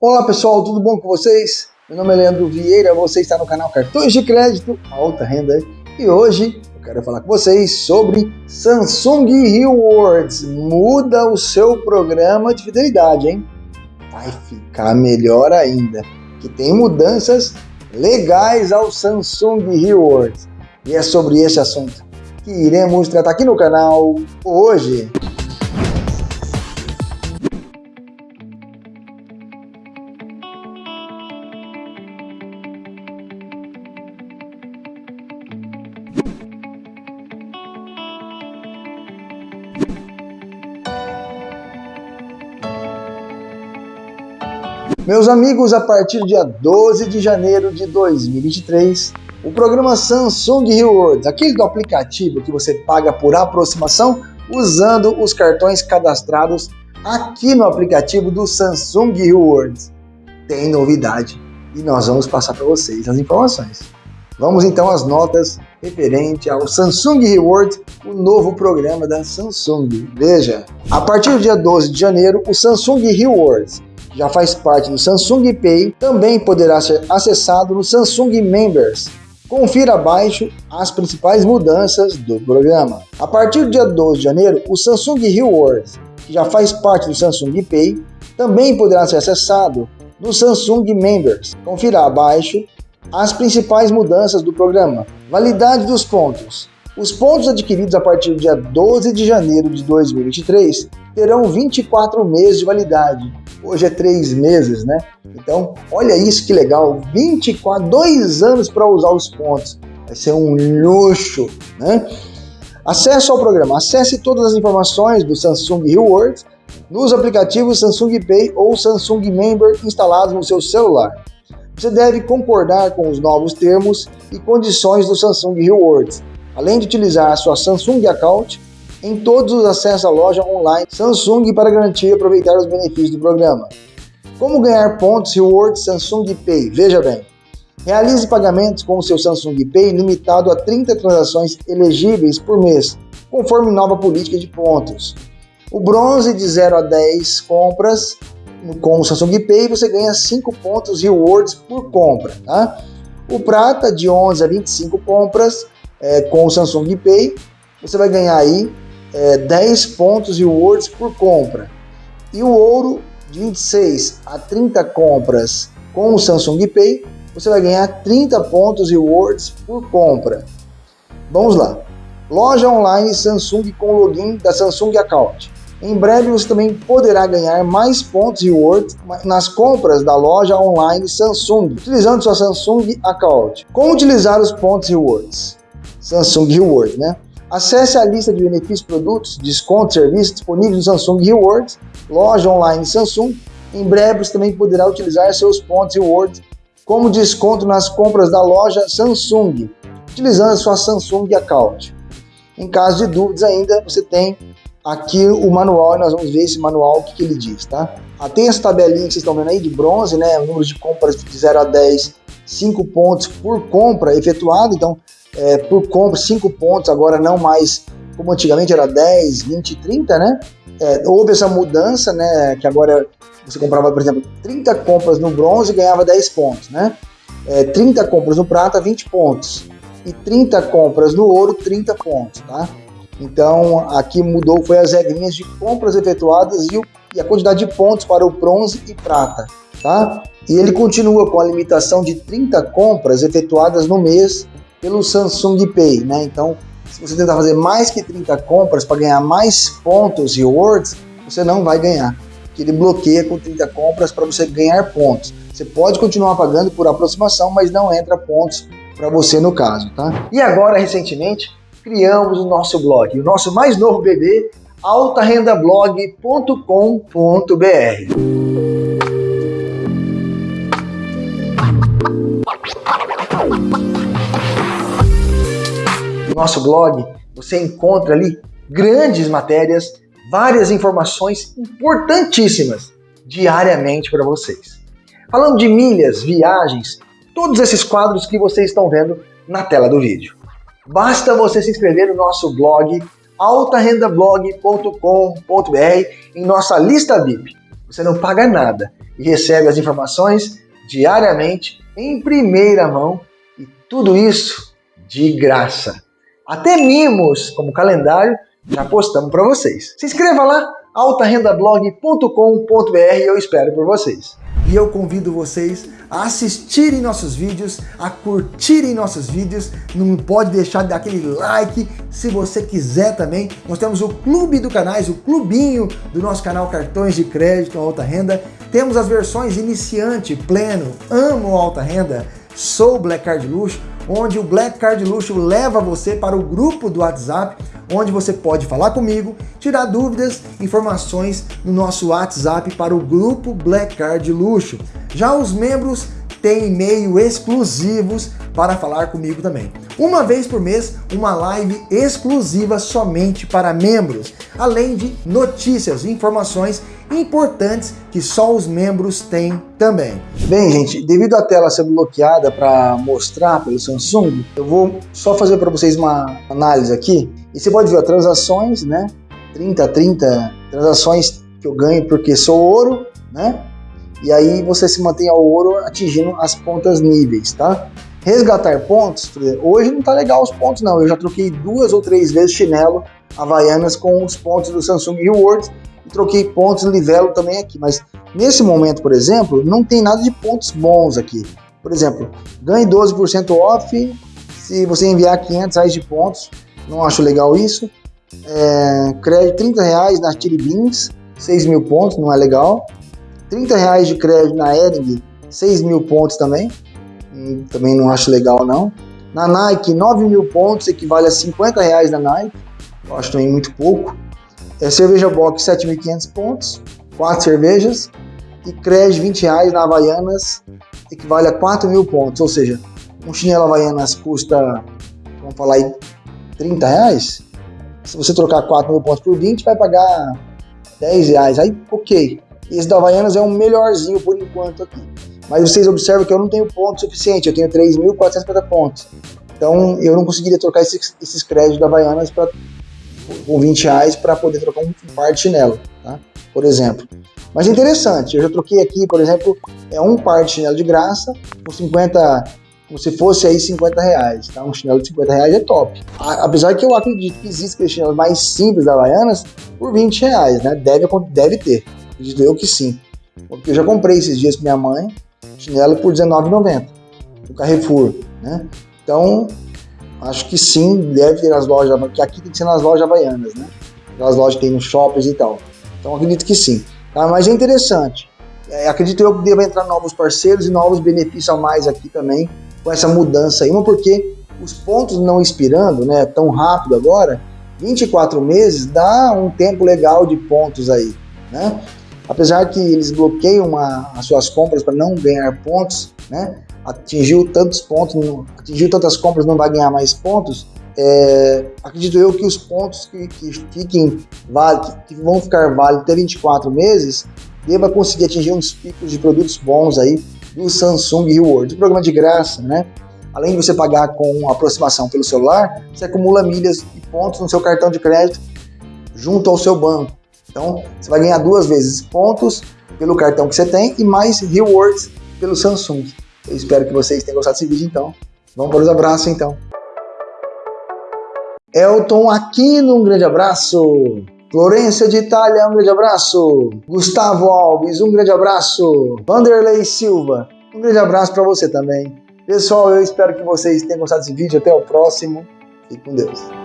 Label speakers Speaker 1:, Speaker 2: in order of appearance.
Speaker 1: Olá pessoal, tudo bom com vocês? Meu nome é Leandro Vieira, você está no canal Cartões de Crédito Alta Renda e hoje eu quero falar com vocês sobre Samsung Rewards. Muda o seu programa de fidelidade, hein? Vai ficar melhor ainda, que tem mudanças legais ao Samsung Rewards. E é sobre esse assunto que iremos tratar aqui no canal hoje. Meus amigos, a partir do dia 12 de janeiro de 2023, o programa Samsung Rewards, aquele do aplicativo que você paga por aproximação usando os cartões cadastrados aqui no aplicativo do Samsung Rewards, tem novidade e nós vamos passar para vocês as informações. Vamos então às notas referente ao Samsung Rewards, o novo programa da Samsung. Veja, a partir do dia 12 de janeiro, o Samsung Rewards já faz parte do Samsung Pay, também poderá ser acessado no Samsung Members. Confira abaixo as principais mudanças do programa. A partir do dia 12 de janeiro, o Samsung Rewards, que já faz parte do Samsung Pay, também poderá ser acessado no Samsung Members. Confira abaixo as principais mudanças do programa. Validade dos pontos. Os pontos adquiridos a partir do dia 12 de janeiro de 2023 terão 24 meses de validade. Hoje é 3 meses, né? Então, olha isso que legal, 24, 2 anos para usar os pontos. Vai ser um luxo, né? Acesso ao programa. Acesse todas as informações do Samsung Rewards nos aplicativos Samsung Pay ou Samsung Member instalados no seu celular. Você deve concordar com os novos termos e condições do Samsung Rewards além de utilizar a sua Samsung Account em todos os acessos à loja online Samsung para garantir e aproveitar os benefícios do programa. Como ganhar pontos Rewards Samsung Pay? Veja bem, realize pagamentos com o seu Samsung Pay limitado a 30 transações elegíveis por mês, conforme nova política de pontos. O bronze de 0 a 10 compras com o Samsung Pay você ganha 5 pontos Rewards por compra. Tá? O prata de 11 a 25 compras é, com o Samsung Pay, você vai ganhar aí é, 10 pontos rewards por compra. E o ouro de 26 a 30 compras com o Samsung Pay, você vai ganhar 30 pontos rewards por compra. Vamos lá. Loja online Samsung com login da Samsung Account. Em breve você também poderá ganhar mais pontos rewards nas compras da loja online Samsung, utilizando sua Samsung Account. Como utilizar os pontos rewards? Samsung Rewards, né? Acesse a lista de benefícios, produtos, descontos, serviços disponíveis no Samsung Rewards, loja online Samsung. Em breve você também poderá utilizar seus pontos Rewards como desconto nas compras da loja Samsung, utilizando a sua Samsung Account. Em caso de dúvidas ainda, você tem aqui o manual e nós vamos ver esse manual, o que, que ele diz, tá? Ah, tem essa tabelinha que vocês estão vendo aí de bronze, né? Número de compras de 0 a 10, 5 pontos por compra efetuado, então é, por compra, 5 pontos, agora não mais como antigamente era 10, 20, 30, né? É, houve essa mudança, né? Que agora você comprava, por exemplo, 30 compras no bronze e ganhava 10 pontos, né? É, 30 compras no prata, 20 pontos. E 30 compras no ouro, 30 pontos, tá? Então, aqui mudou, foi as regrinhas de compras efetuadas e, o, e a quantidade de pontos para o bronze e prata, tá? E ele continua com a limitação de 30 compras efetuadas no mês pelo Samsung Pay, né? Então, se você tentar fazer mais que 30 compras para ganhar mais pontos e rewards, você não vai ganhar. Que ele bloqueia com 30 compras para você ganhar pontos. Você pode continuar pagando por aproximação, mas não entra pontos para você no caso, tá? E agora, recentemente, criamos o nosso blog, o nosso mais novo bebê, altarendablog.com.br. nosso blog, você encontra ali grandes matérias, várias informações importantíssimas diariamente para vocês. Falando de milhas, viagens, todos esses quadros que vocês estão vendo na tela do vídeo. Basta você se inscrever no nosso blog altarendablog.com.br em nossa lista VIP. você não paga nada e recebe as informações diariamente em primeira mão e tudo isso de graça. Até mimos, como calendário, já postamos para vocês. Se inscreva lá, altarendablog.com.br, eu espero por vocês. E eu convido vocês a assistirem nossos vídeos, a curtirem nossos vídeos, não pode deixar de dar aquele like, se você quiser também. Nós temos o clube do canais, o clubinho do nosso canal Cartões de Crédito Alta Renda. Temos as versões iniciante, pleno, amo alta renda, sou Black Card Luxo, onde o Black Card Luxo leva você para o grupo do WhatsApp, onde você pode falar comigo, tirar dúvidas, informações no nosso WhatsApp para o grupo Black Card Luxo. Já os membros têm e-mail exclusivos para falar comigo também. Uma vez por mês, uma live exclusiva somente para membros, além de notícias e informações importantes que só os membros têm também. Bem, gente, devido à tela ser bloqueada para mostrar pelo Samsung, eu vou só fazer para vocês uma análise aqui. E você pode ver as transações, né? 30 a 30 transações que eu ganho porque sou ouro, né? E aí você se mantém ao ouro atingindo as pontas níveis, tá? Resgatar pontos, hoje não tá legal os pontos não, eu já troquei duas ou três vezes chinelo Havaianas com os pontos do Samsung Rewards troquei pontos Livelo também aqui, mas nesse momento, por exemplo, não tem nada de pontos bons aqui. Por exemplo, ganhe 12% off se você enviar 500 reais de pontos, não acho legal isso. É, crédito 30 reais na Chili Beans, 6 mil pontos, não é legal. 30 reais de crédito na Ering, 6 mil pontos também. Hum, também não acho legal não. Na Nike, 9 mil pontos, equivale a 50 reais na Nike. Eu acho também muito pouco. É, cerveja Box, 7.500 pontos, 4 cervejas. E crédito 20 reais na Havaianas, equivale a 4 mil pontos. Ou seja, um chinelo Havaianas custa, vamos falar aí, 30 reais. Se você trocar 4 mil pontos por 20, vai pagar 10 reais. Aí, ok. Esse da Havaianas é um melhorzinho por enquanto aqui. Mas vocês observam que eu não tenho ponto suficiente, eu tenho 3.450 pontos. Então eu não conseguiria trocar esses, esses créditos da Havaianas pra, com 20 reais para poder trocar um par de chinelo, tá? por exemplo. Mas é interessante, eu já troquei aqui, por exemplo, é um par de chinelo de graça com 50, como se fosse aí 50 reais, tá? Um chinelo de 50 reais é top. apesar que eu acredito que existem chinelos mais simples da Havaianas por 20 reais, né? Deve, deve ter. Acredito eu que sim. Porque eu já comprei esses dias com minha mãe, chinelo por R$19,90 no Carrefour, né? Então, acho que sim, deve ter nas lojas, porque aqui tem que ser nas lojas havaianas, né? Nas lojas que tem nos shoppings e tal. Então, acredito que sim. Tá? Mas é interessante. É, acredito eu que deva entrar novos parceiros e novos benefícios a mais aqui também com essa mudança aí. Uma porque os pontos não expirando, né, tão rápido agora, 24 meses dá um tempo legal de pontos aí, né? apesar que eles bloqueiam as suas compras para não ganhar pontos, né? Atingiu tantos pontos, atingiu tantas compras, não vai ganhar mais pontos, é, acredito eu que os pontos que, que fiquem que, vão ficar válidos até 24 meses, deva conseguir atingir uns picos de produtos bons aí do Samsung Rewards. O programa de graça, né? Além de você pagar com aproximação pelo celular, você acumula milhas e pontos no seu cartão de crédito junto ao seu banco. Então, você vai ganhar duas vezes pontos pelo cartão que você tem e mais rewards pelo Samsung. Eu espero que vocês tenham gostado desse vídeo, então. Vamos para os abraços, então. Elton Aquino, um grande abraço. Florência de Itália, um grande abraço. Gustavo Alves, um grande abraço. Vanderlei Silva, um grande abraço para você também. Pessoal, eu espero que vocês tenham gostado desse vídeo. Até o próximo. Fique com Deus.